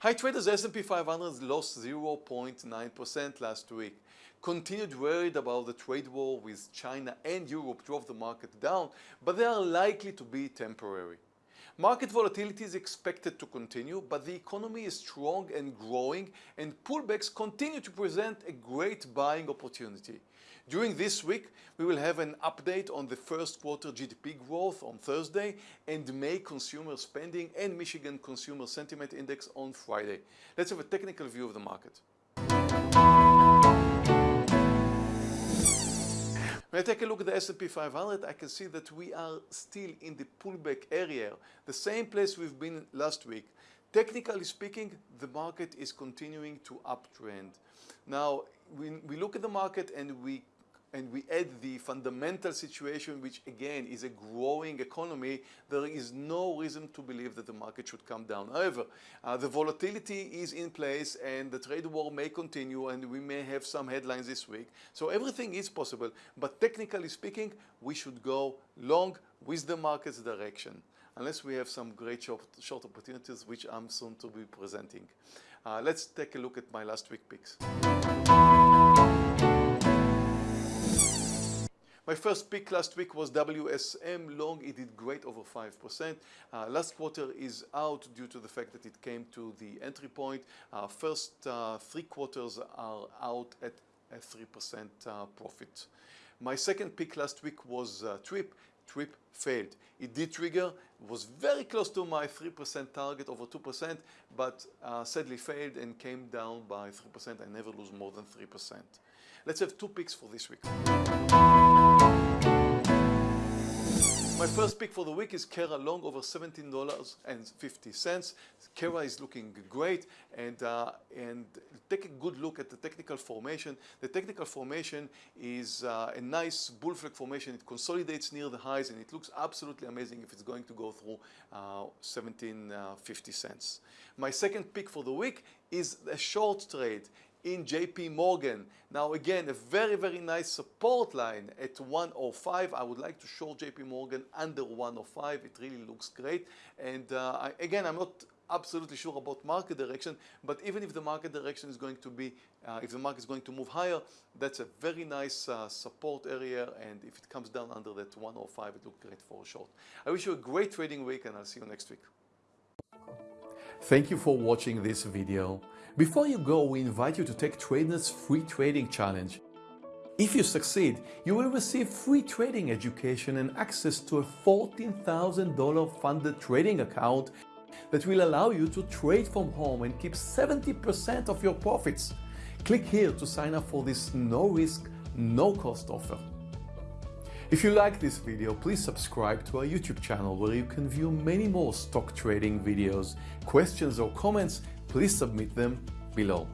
High traders S&P 500 lost 0.9% last week. Continued worried about the trade war with China and Europe drove the market down, but they are likely to be temporary. Market volatility is expected to continue, but the economy is strong and growing and pullbacks continue to present a great buying opportunity. During this week, we will have an update on the first quarter GDP growth on Thursday and May consumer spending and Michigan Consumer Sentiment Index on Friday. Let's have a technical view of the market. When I take a look at the S&P 500, I can see that we are still in the pullback area, the same place we've been last week. Technically speaking, the market is continuing to uptrend. Now, when we look at the market and we and we add the fundamental situation, which again is a growing economy, there is no reason to believe that the market should come down. However, uh, the volatility is in place and the trade war may continue and we may have some headlines this week. So everything is possible, but technically speaking, we should go long with the market's direction unless we have some great short, short opportunities, which I'm soon to be presenting. Uh, let's take a look at my last week picks. My first pick last week was WSM long. It did great over 5%. Uh, last quarter is out due to the fact that it came to the entry point. Uh, first uh, three quarters are out at a 3% uh, profit. My second pick last week was uh, TRIP. TRIP failed. It did trigger, was very close to my 3% target over 2%, but uh, sadly failed and came down by 3%. I never lose more than 3%. Let's have two picks for this week. My first pick for the week is Kera Long over $17.50. Kera is looking great and, uh, and take a good look at the technical formation. The technical formation is uh, a nice bull flag formation. It consolidates near the highs and it looks absolutely amazing if it's going to go through uh, 17.50 cents. My second pick for the week is a short trade in JP Morgan. Now again, a very, very nice support line at 105. I would like to short JP Morgan under 105. It really looks great. And uh, I, again, I'm not absolutely sure about market direction, but even if the market direction is going to be, uh, if the market is going to move higher, that's a very nice uh, support area. And if it comes down under that 105, it looks great for a short. I wish you a great trading week and I'll see you next week. Thank you for watching this video. Before you go, we invite you to take TradeNet's free trading challenge. If you succeed, you will receive free trading education and access to a $14,000 funded trading account that will allow you to trade from home and keep 70% of your profits. Click here to sign up for this no risk, no cost offer. If you like this video, please subscribe to our YouTube channel where you can view many more stock trading videos. Questions or comments, please submit them below.